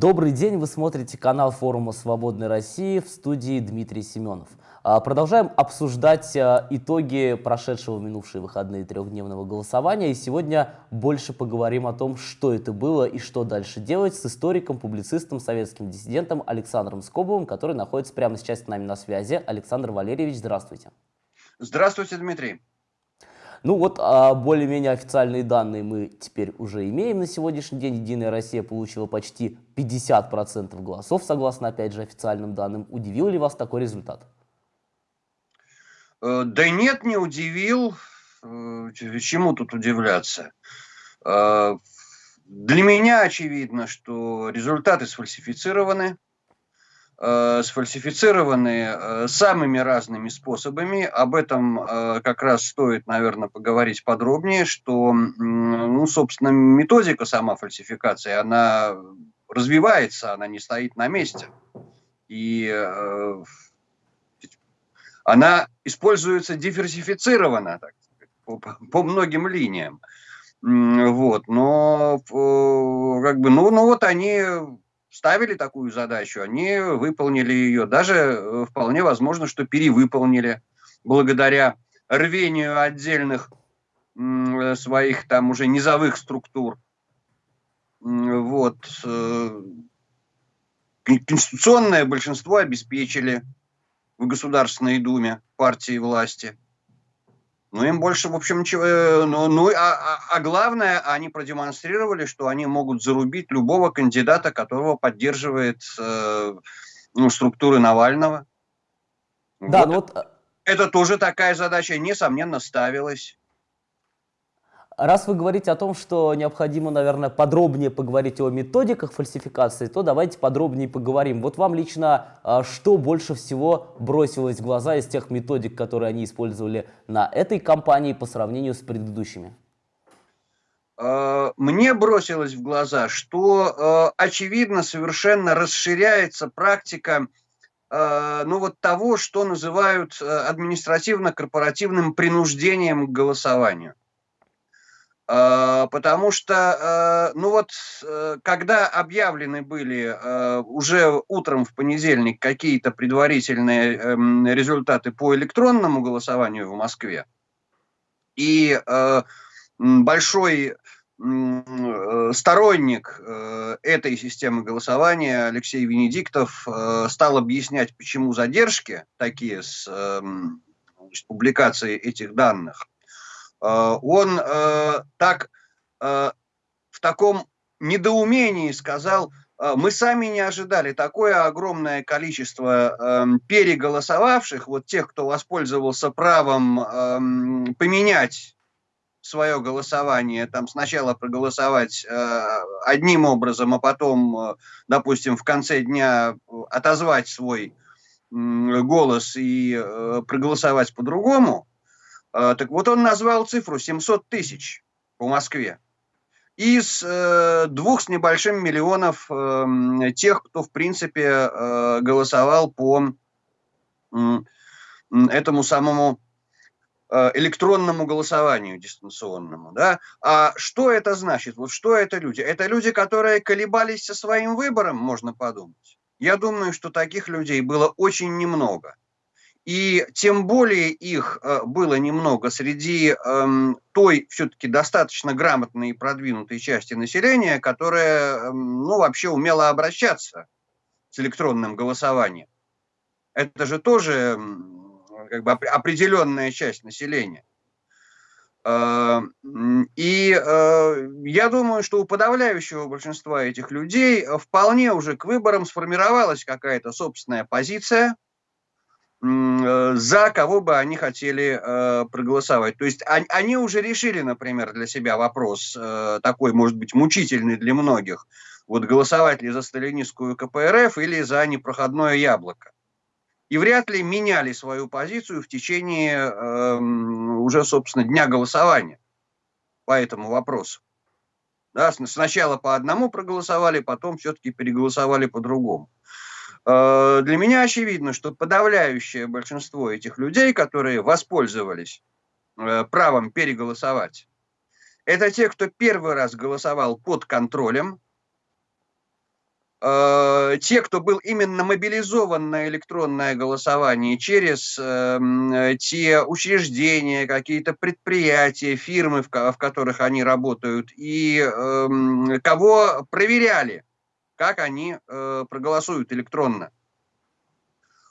Добрый день, вы смотрите канал форума «Свободной России» в студии Дмитрий Семенов. А, продолжаем обсуждать а, итоги прошедшего минувшие выходные трехдневного голосования. И сегодня больше поговорим о том, что это было и что дальше делать с историком, публицистом, советским диссидентом Александром Скобовым, который находится прямо сейчас с нами на связи. Александр Валерьевич, здравствуйте. Здравствуйте, Дмитрий. Ну вот а, более-менее официальные данные мы теперь уже имеем на сегодняшний день. Единая Россия получила почти 50% голосов, согласно, опять же, официальным данным. Удивил ли вас такой результат? Э, да нет, не удивил. Э, чему тут удивляться? Э, для меня очевидно, что результаты сфальсифицированы. Э, сфальсифицированы э, самыми разными способами. Об этом э, как раз стоит, наверное, поговорить подробнее, что, ну, собственно, методика сама фальсификации, она развивается, она не стоит на месте. И она используется диверсифицированно, так по, по многим линиям. Вот, но как бы, ну, ну вот они ставили такую задачу, они выполнили ее. Даже э, вполне возможно, что перевыполнили благодаря рвению отдельных э, своих там уже низовых структур. Вот. Э, конституционное большинство обеспечили в Государственной Думе партии власти. Ну, им больше, в общем, ничего... Э, ну, ну а, а, а главное, они продемонстрировали, что они могут зарубить любого кандидата, которого поддерживает э, ну, структуры Навального. Да, вот. ну вот... Э, Это тоже такая задача, несомненно, ставилась. Раз вы говорите о том, что необходимо, наверное, подробнее поговорить о методиках фальсификации, то давайте подробнее поговорим. Вот вам лично а, что больше всего бросилось в глаза из тех методик, которые они использовали на этой кампании по сравнению с предыдущими? А, мне бросилось в глаза, что а, очевидно совершенно расширяется практика ну вот того, что называют административно-корпоративным принуждением к голосованию. А, потому что, э, ну вот, э, когда объявлены были э, уже утром в понедельник какие-то предварительные эм, результаты по электронному голосованию в Москве, и большой сторонник этой системы голосования Алексей Венедиктов стал объяснять, почему задержки такие с эм, публикацией этих данных. Э, он э, так э, в таком недоумении сказал, мы сами не ожидали. Такое огромное количество э, переголосовавших, вот тех, кто воспользовался правом э, поменять свое голосование, там сначала проголосовать э, одним образом, а потом, э, допустим, в конце дня отозвать свой э, голос и э, проголосовать по-другому, так вот он назвал цифру 700 тысяч по Москве. Из э, двух с небольшим миллионов э, тех, кто, в принципе, э, голосовал по э, этому самому э, электронному голосованию дистанционному. Да? А что это значит? Вот что это люди? Это люди, которые колебались со своим выбором, можно подумать. Я думаю, что таких людей было очень немного. И тем более их э, было немного среди эм, той все-таки достаточно грамотной и продвинутой части населения, которая эм, ну, вообще умела обращаться с электронным голосованием. Это же тоже как бы определенная часть населения. Э, и э, я думаю, что у подавляющего большинства этих людей вполне уже к выборам сформировалась какая-то собственная позиция – за кого бы они хотели э, проголосовать. То есть они, они уже решили, например, для себя вопрос э, такой, может быть, мучительный для многих. Вот голосовать ли за сталинистскую КПРФ или за непроходное яблоко. И вряд ли меняли свою позицию в течение э, уже, собственно, дня голосования по этому вопросу. Да, сначала по одному проголосовали, потом все-таки переголосовали по-другому. Э, для меня очевидно, что подавляющее большинство этих людей, которые воспользовались э, правом переголосовать, это те, кто первый раз голосовал под контролем, э, те, кто был именно мобилизован на электронное голосование через э, те учреждения, какие-то предприятия, фирмы, в, которых они работают, и э, кого проверяли, как они э, проголосуют электронно.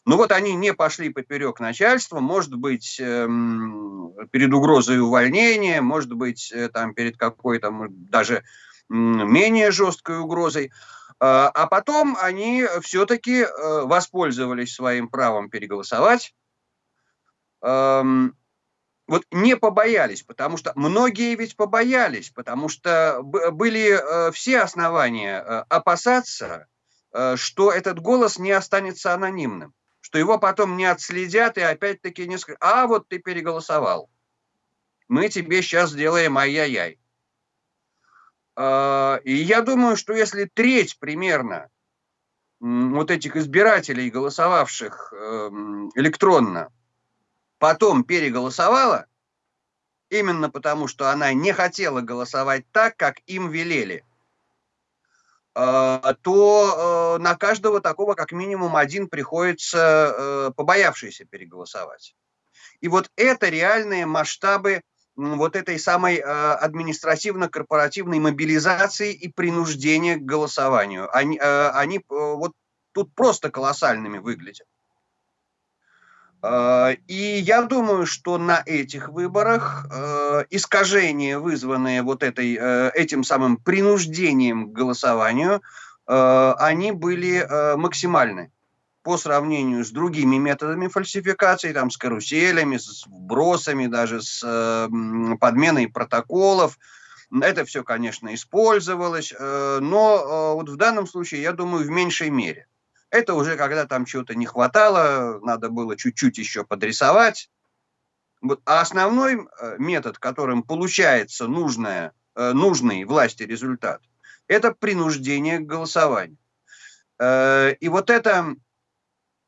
Ну вот они не пошли поперек начальства, может быть, эм, перед угрозой увольнения, может быть, э, там перед какой-то даже менее жесткой угрозой. А, а потом они все-таки э, воспользовались своим правом переголосовать. Эм, вот не побоялись, потому что многие ведь побоялись, потому что были э, все основания опасаться, что этот голос не останется анонимным что его потом не отследят и опять-таки не скажут, а вот ты переголосовал, мы тебе сейчас сделаем ай-яй-яй. И я думаю, что если треть примерно вот этих избирателей, голосовавших эм, электронно, потом переголосовала, именно потому что она не хотела голосовать так, как им велели, а, то э, на каждого такого как минимум один приходится э, побоявшийся переголосовать. И вот это реальные масштабы вот этой самой э, административно-корпоративной мобилизации и принуждения к голосованию. Они, они вот тут просто колоссальными выглядят. А, и я думаю, что на этих выборах э, искажения, вызванные вот этой, э, этим самым принуждением к голосованию, э, они были максимальны по сравнению с другими методами фальсификации, там, с каруселями, с вбросами, даже с подменой протоколов. Это все, конечно, использовалось, но вот в данном случае, я думаю, в меньшей мере. Это уже когда там чего-то не хватало, надо было чуть-чуть еще подрисовать. Вот. А основной э, метод, которым получается нужное, э, нужный власти результат, это принуждение к голосованию. Э, и вот это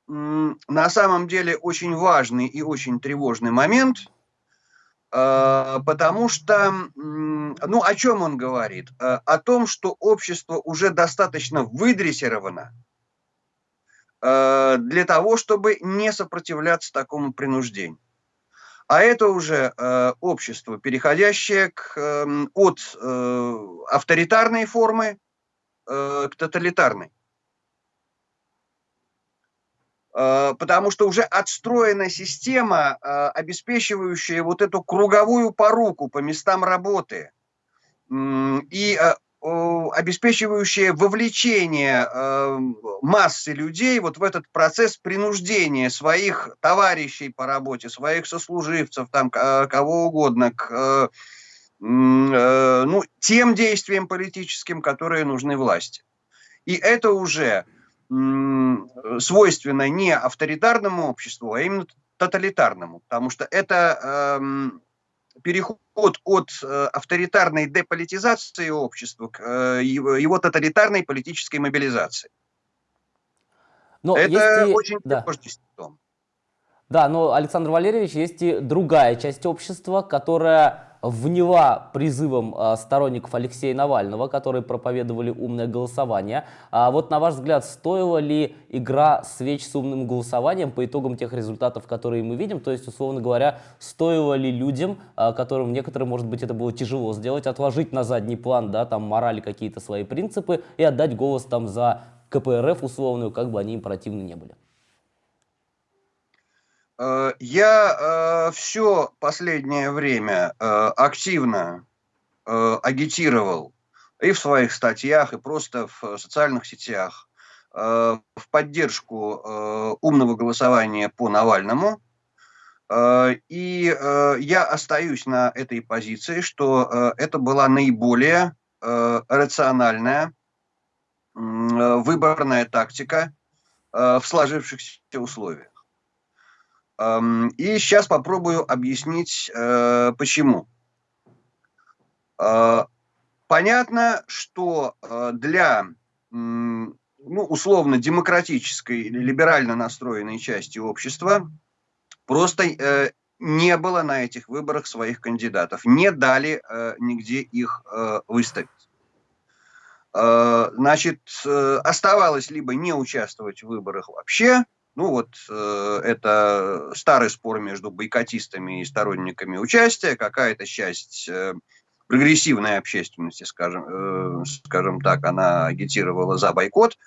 на самом деле очень важный и очень тревожный момент, потому что, ну, о чем он говорит? О том, что общество уже достаточно выдрессировано, для того, чтобы не сопротивляться такому принуждению. А это уже э, общество, переходящее к, э, от э, авторитарной формы э, к тоталитарной. Э, потому что уже отстроена система, э, обеспечивающая вот эту круговую поруку по местам работы. И э, обеспечивающее вовлечение э, массы людей вот в этот процесс принуждения своих товарищей по работе, своих сослуживцев, там, кого угодно, к э, ну, тем действиям политическим, которые нужны власти. И это уже свойственно не авторитарному обществу, а именно тоталитарному, потому что это эм, переход от э, авторитарной деполитизации общества к э, его, его тоталитарной политической мобилизации. Но Это есть очень да. симптом. Да, но, Александр Валерьевич, есть и другая часть общества, которая вняла призывом а, сторонников Алексея Навального, которые проповедовали умное голосование. А вот на ваш взгляд, стоила ли игра свеч с умным голосованием по итогам тех результатов, которые мы видим? То есть, условно говоря, стоило ли людям, а, которым некоторым, может быть, это было тяжело сделать, отложить на задний план, да, там, морали какие-то свои принципы и отдать голос там за КПРФ условную, как бы они им противны не были? Э, я э, все последнее время э, активно агитировал и в своих статьях, и просто в социальных сетях в поддержку умного голосования по Навальному. И я остаюсь на этой позиции, что это была наиболее рациональная выборная тактика в сложившихся условиях. И сейчас попробую объяснить, э, почему. Э, понятно, что э, для ну, условно демократической или либерально настроенной части общества просто не было на этих выборах своих кандидатов, не дали нигде их выставить. значит, оставалось либо не участвовать в выборах вообще, ну вот это старый спор между бойкотистами и сторонниками участия, какая-то часть прогрессивной общественности, скажем, скажем так, она агитировала за бойкот.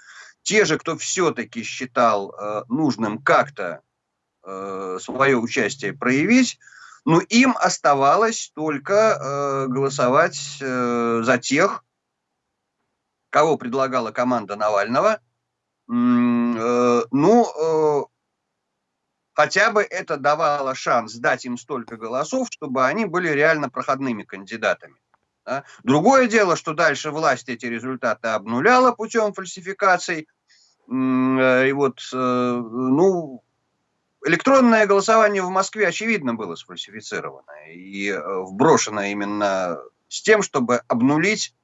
Те же, кто все-таки считал нужным как-то свое участие проявить, но им оставалось только э, голосовать э, за тех, кого предлагала команда Навального. Э, ну, э, хотя бы это давало шанс дать им столько голосов, чтобы они были реально проходными кандидатами. Да? Другое дело, что дальше власть эти результаты обнуляла путем фальсификаций. Э, и вот, ну, электронное голосование в Москве, очевидно, было сфальсифицировано и вброшено именно с тем, чтобы обнулить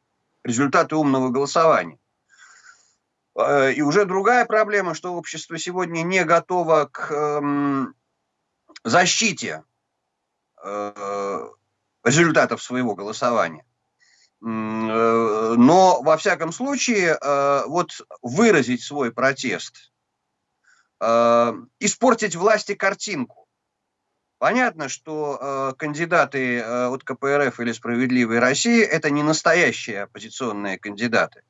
результаты умного голосования. Э, и уже другая проблема, что общество сегодня не готово к эм, защите э, результатов своего голосования. Но, во всяком случае, вот выразить свой протест – э, испортить власти картинку. Понятно, что э, кандидаты э, от КПРФ или «Справедливой России» – это не настоящие оппозиционные кандидаты.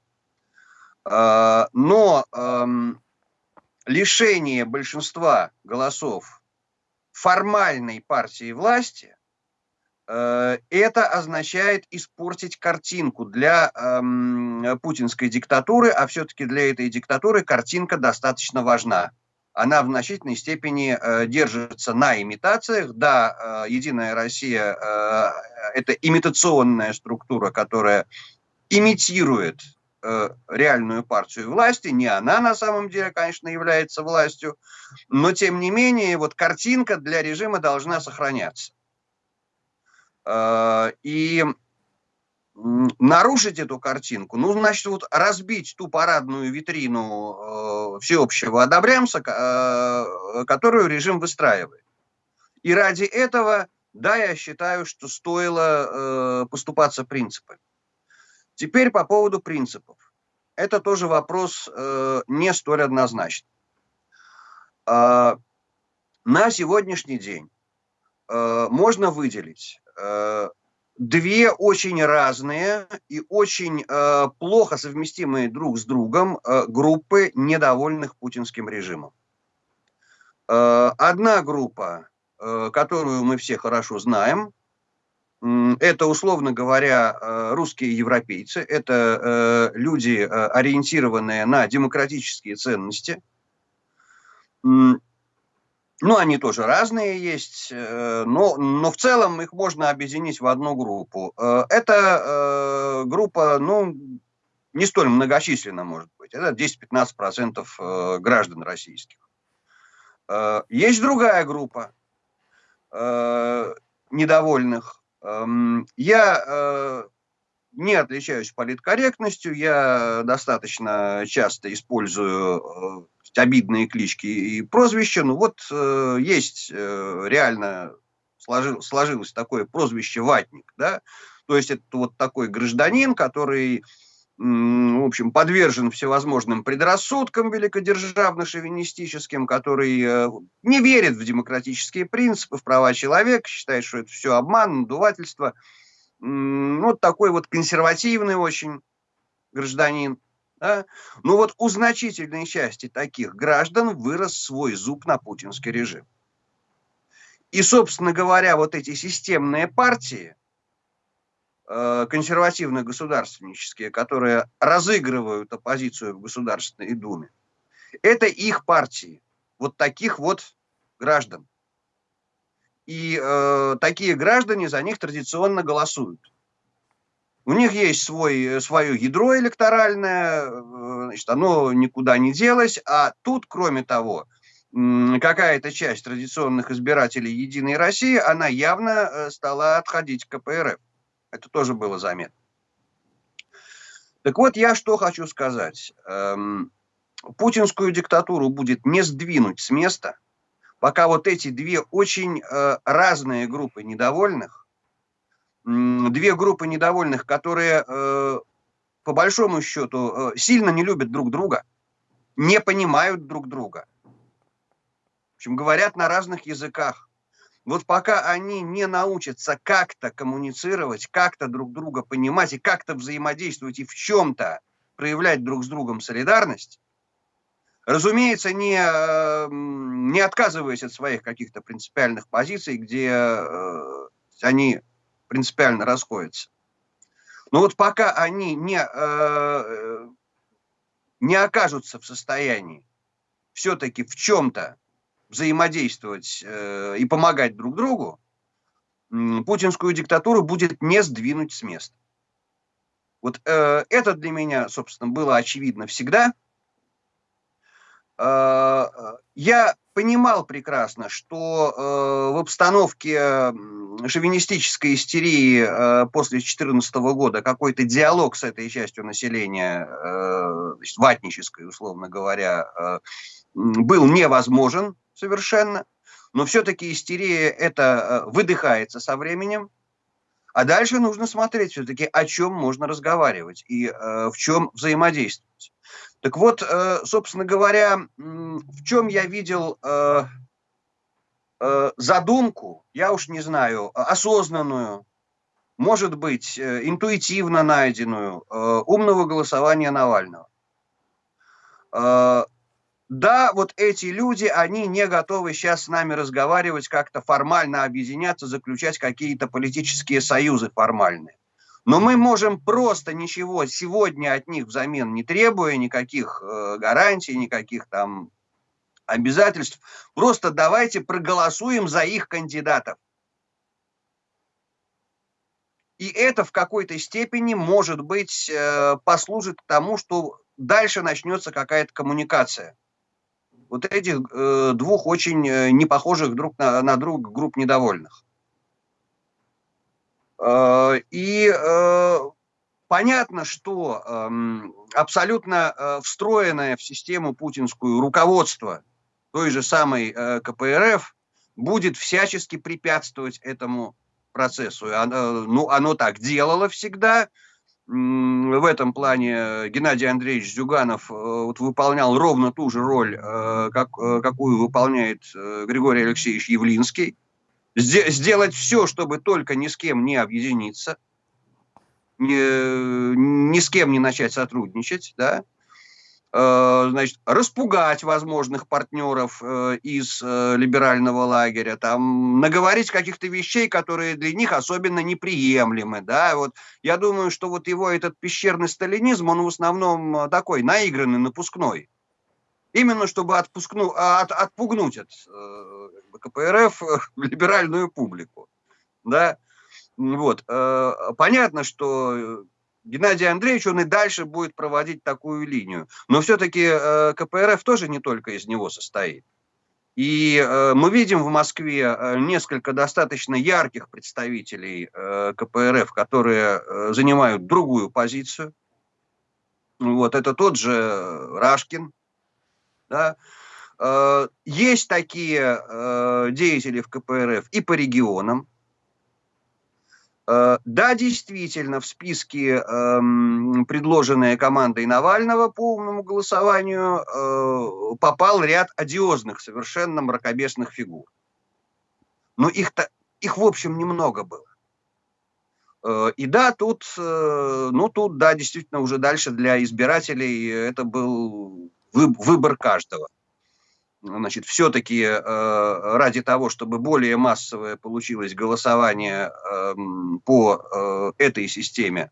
Э, но лишение большинства голосов формальной партии власти э, это означает испортить картинку для путинской диктатуры, а все-таки для этой диктатуры картинка достаточно важна она в значительной степени э, держится на имитациях. Да, э, Единая Россия э, – это имитационная структура, которая имитирует реальную партию власти. Не она на самом деле, конечно, является властью, но тем не менее вот картинка для режима должна сохраняться. Э, и нарушить эту картинку, ну, значит, вот разбить ту парадную витрину э, всеобщего одобрямса, э, которую режим выстраивает. И ради этого, да, я считаю, что стоило э, поступаться принципами. Теперь по поводу принципов. Это тоже вопрос э, не столь однозначный. Э, на сегодняшний день э, можно выделить э, две очень разные и очень э, плохо совместимые друг с другом э, группы недовольных путинским режимом. Э, одна группа, э, которую мы все хорошо знаем, это, условно говоря, э, русские европейцы, это э, люди, э, ориентированные на демократические ценности, ну, они тоже разные есть, но, но в целом их можно объединить в одну группу. Это группа, ну, не столь многочисленна, может быть. Это 10-15% граждан российских. Есть другая группа недовольных. Эм, я не отличаюсь политкорректностью, я достаточно часто использую обидные клички и прозвища. Ну вот э, есть э, реально сложил, сложилось такое прозвище «ватник», да, то есть это вот такой гражданин, который, в общем, подвержен всевозможным предрассудкам великодержавно-шовинистическим, который э, не верит в демократические принципы, в права человека, считает, что это все обман, надувательство. Вот такой вот консервативный очень гражданин. Да? Ну вот у значительной части таких граждан вырос свой зуб на путинский режим. И, собственно говоря, вот эти системные партии, э, консервативно-государственнические, которые разыгрывают оппозицию в Государственной Думе, это их партии, вот таких вот граждан. И э, такие граждане за них традиционно голосуют. У них есть свой, свое ядро электоральное, э, значит, оно никуда не делось, а тут, кроме того, какая-то часть традиционных избирателей «Единой России», она явно э, стала отходить к КПРФ. Это тоже было заметно. Так вот, я что хочу сказать. Эм, путинскую диктатуру будет не сдвинуть с места, пока вот эти две очень разные группы недовольных две группы недовольных, которые э, по по большому счету, сильно не любят друг друга, не понимают друг друга. В общем, говорят на разных языках. Вот пока они не научатся как-то коммуницировать, как-то друг друга понимать и как-то взаимодействовать и в чем-то проявлять друг с другом солидарность, разумеется, не, не отказываясь от своих каких-то принципиальных позиций, где э, они принципиально расходятся. Но вот пока они не, э, не окажутся в состоянии все-таки в чем-то взаимодействовать э, и помогать друг другу, путинскую диктатуру будет не сдвинуть с места. Вот э, это для меня, собственно, было очевидно всегда. Э, я понимал прекрасно, что э, в обстановке шовинистической истерии э, после 2014 года какой-то диалог с этой частью населения, э, ватнической, условно говоря, э, был невозможен совершенно, но все-таки истерия это э, выдыхается со временем, а дальше нужно смотреть все-таки, о чем можно разговаривать и э, в чем взаимодействовать. Так вот, э, собственно говоря, в чем я видел э, э, задумку, я уж не знаю, осознанную, может быть, э, интуитивно найденную, э, умного голосования Навального. Э, да, вот эти люди, они не готовы сейчас с нами разговаривать, как-то формально объединяться, заключать какие-то политические союзы формальные. Но мы можем просто ничего сегодня от них взамен не требуя, никаких э, гарантий, никаких там обязательств. Просто давайте проголосуем за их кандидатов. И это в какой-то степени, может быть, э, послужит к тому, что дальше начнется какая-то коммуникация вот этих э, двух очень э, непохожих друг на, на друга групп недовольных. Э, и э, понятно, что э, абсолютно э, встроенное в систему путинскую руководство той же самой э, КПРФ будет всячески препятствовать этому процессу. Оно, ну, оно так делало всегда, в этом плане Геннадий Андреевич Зюганов э, вот, выполнял ровно ту же роль, э, как, э, какую выполняет Григорий Алексеевич Явлинский. Сделать все, чтобы только ни с кем не объединиться, ни, ни с кем не начать сотрудничать, да, Э, значит, распугать возможных партнеров э, из э, либерального лагеря, там, наговорить каких-то вещей, которые для них особенно неприемлемы, да, вот я думаю, что вот его этот пещерный сталинизм, он в основном такой наигранный, напускной, именно чтобы отпускну, а, от, отпугнуть от КПРФ либеральную публику, да, вот, понятно, что Геннадий Андреевич, он и дальше будет проводить такую линию. Но все-таки э, КПРФ тоже не только из него состоит. И э, мы видим в Москве э, несколько достаточно ярких представителей э, КПРФ, которые э, занимают другую позицию. Вот, это тот же Рашкин. Да? Э, есть такие э, деятели в КПРФ и по регионам. Э, да, действительно, в списке, эм, предложенные командой Навального по умному голосованию, э, попал ряд одиозных, совершенно мракобесных фигур. Но их-то, их в общем немного было. Э, и да, тут, ну тут, да, действительно, уже дальше для избирателей это был выбор каждого значит, все-таки э, ради того, чтобы более массовое получилось голосование э, по э, этой системе,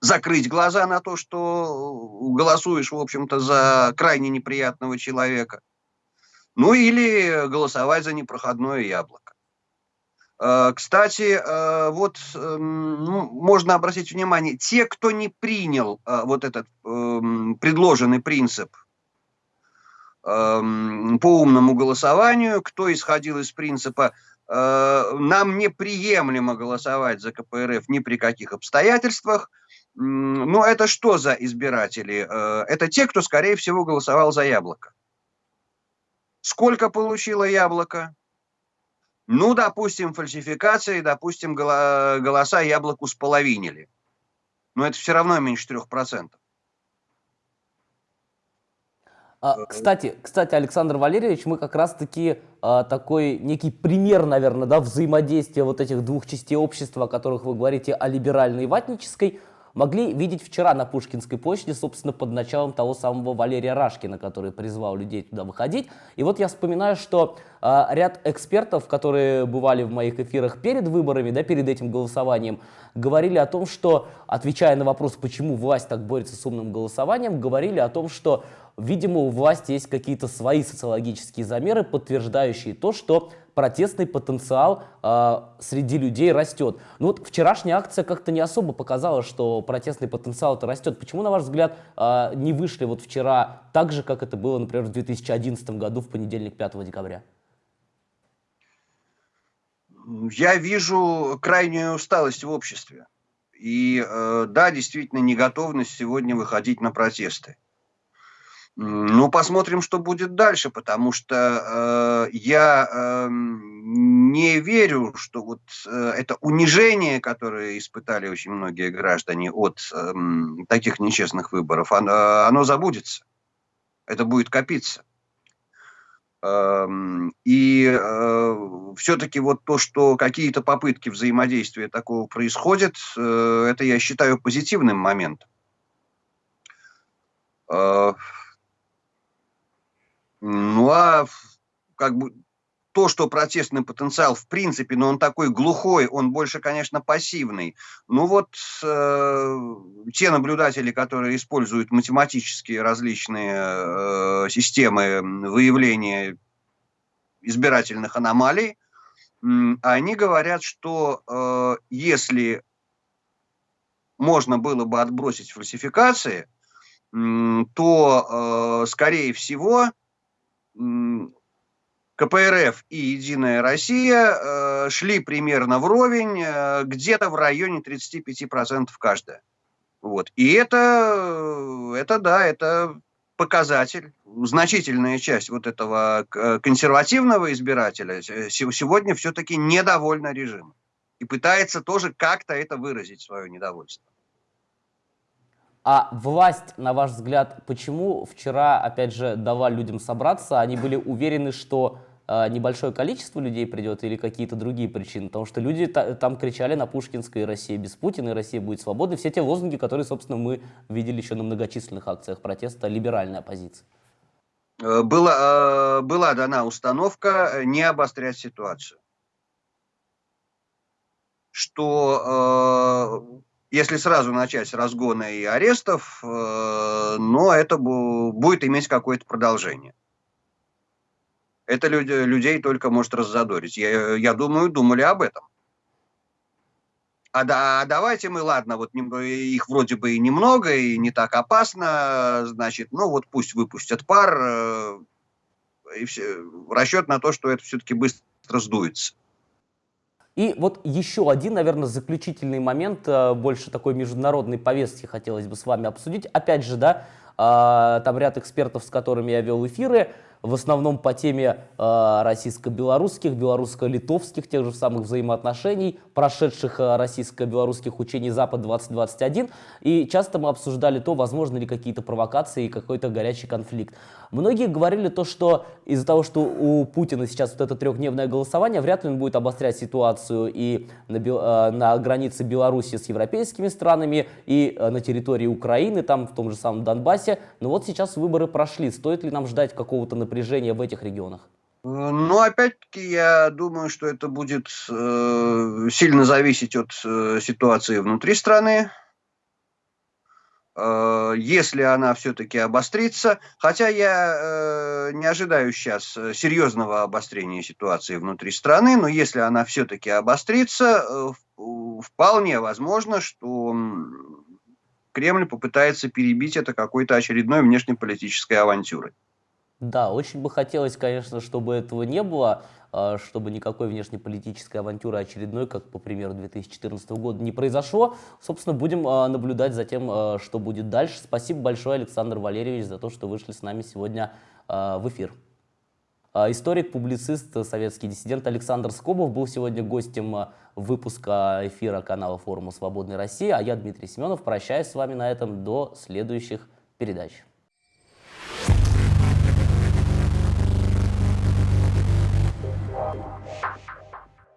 закрыть глаза на то, что голосуешь, в общем-то, за крайне неприятного человека, ну или голосовать за непроходное яблоко. Э, кстати, э, вот эм, ну, можно обратить внимание, те, кто не принял э, вот этот эм, предложенный принцип по умному голосованию, кто исходил из принципа э, нам неприемлемо голосовать за КПРФ ни при каких обстоятельствах. Ну, это что за избиратели? Э, это те, кто, скорее всего, голосовал за яблоко. Сколько получило яблоко? Ну, допустим, фальсификации, допустим, голоса яблоку споловинили. но это все равно меньше 3%. А, кстати, кстати, Александр Валерьевич, мы как раз-таки а, такой некий пример, наверное, да, взаимодействия вот этих двух частей общества, о которых вы говорите, о либеральной и ватнической, могли видеть вчера на Пушкинской площади, собственно, под началом того самого Валерия Рашкина, который призвал людей туда выходить. И вот я вспоминаю, что э, ряд экспертов, которые бывали в моих эфирах перед выборами, да, перед этим голосованием, говорили о том, что, отвечая на вопрос, почему власть так борется с умным голосованием, говорили о том, что Видимо, у власти есть какие-то свои социологические замеры, подтверждающие то, что протестный потенциал э, среди людей растет. Ну вот вчерашняя акция как-то не особо показала, что протестный потенциал это растет. Почему, на ваш взгляд, э, не вышли вот вчера так же, как это было, например, в 2011 году в понедельник 5 декабря? Я вижу крайнюю усталость в обществе. И э, да, действительно, неготовность сегодня выходить на протесты. Ну, посмотрим, что будет дальше, потому что э, я э, не верю, что вот э, это унижение, которое испытали очень многие граждане от э, таких нечестных выборов, оно, оно забудется. Это будет копиться. Э, и э, все-таки вот то, что какие-то попытки взаимодействия такого происходят, э, это я считаю позитивным моментом. Э, ну а как бы то, что протестный потенциал в принципе, но он такой глухой, он больше, конечно, пассивный. Ну вот э, те наблюдатели, которые используют математические различные э, системы выявления избирательных аномалий, э, они говорят, что э, если можно было бы отбросить фальсификации, э, то, э, скорее всего, КПРФ и Единая Россия э, шли примерно вровень, э, где-то в районе 35% каждая. Вот. И это, это, да, это показатель, значительная часть вот этого консервативного избирателя сегодня все-таки недовольна режимом и пытается тоже как-то это выразить, свое недовольство. А власть, на ваш взгляд, почему вчера, опять же, дала людям собраться? Они были уверены, что э, небольшое количество людей придет или какие-то другие причины? Потому что люди та, там кричали на Пушкинской «Россия без Путина», и «Россия будет свободной». Все те лозунги, которые, собственно, мы видели еще на многочисленных акциях протеста либеральной оппозиции. Э, была, э, была дана установка не обострять ситуацию. Что если сразу начать с и арестов, э, но это будет иметь какое-то продолжение. Это людей только может раззадорить. Я, я думаю, думали об этом. А, да, а давайте мы, ладно, вот их вроде бы и немного, и не так опасно, значит, ну вот пусть выпустят пар, э, и все, расчет на то, что это все-таки быстро сдуется. И вот еще один, наверное, заключительный момент, э, больше такой международной повестки хотелось бы с вами обсудить. Опять же, да, э, там ряд экспертов, с которыми я вел эфиры, в основном по теме э, российско-белорусских, белорусско-литовских, тех же самых взаимоотношений, прошедших э, российско-белорусских учений Запад-2021. И часто мы обсуждали то, возможно ли какие-то провокации и какой-то горячий конфликт. Многие говорили то, что из-за того, что у Путина сейчас вот это трехдневное голосование, вряд ли он будет обострять ситуацию и на, э, на границе Беларуси с европейскими странами, и э, на территории Украины, там в том же самом Донбассе. Но вот сейчас выборы прошли. Стоит ли нам ждать какого-то напряжения в этих регионах? Э, ну, опять-таки, я думаю, что это будет э, сильно зависеть от э, ситуации внутри страны. Э, если она все-таки обострится, хотя я э, не ожидаю сейчас серьезного обострения ситуации внутри страны, но если она все-таки обострится, э, вполне возможно, что Кремль попытается перебить это какой-то очередной внешнеполитической авантюрой. Да, очень бы хотелось, конечно, чтобы этого не было, а, чтобы никакой внешнеполитической авантюры очередной, как, по примеру, 2014 года, не произошло. Собственно, будем а, наблюдать за тем, а, что будет дальше. Спасибо большое, Александр Валерьевич, за то, что вышли с нами сегодня в эфир. Историк, публицист, советский диссидент Александр Скобов был сегодня гостем выпуска эфира канала форума «Свободной России». А я, Дмитрий Семенов, прощаюсь с вами на этом до следующих передач.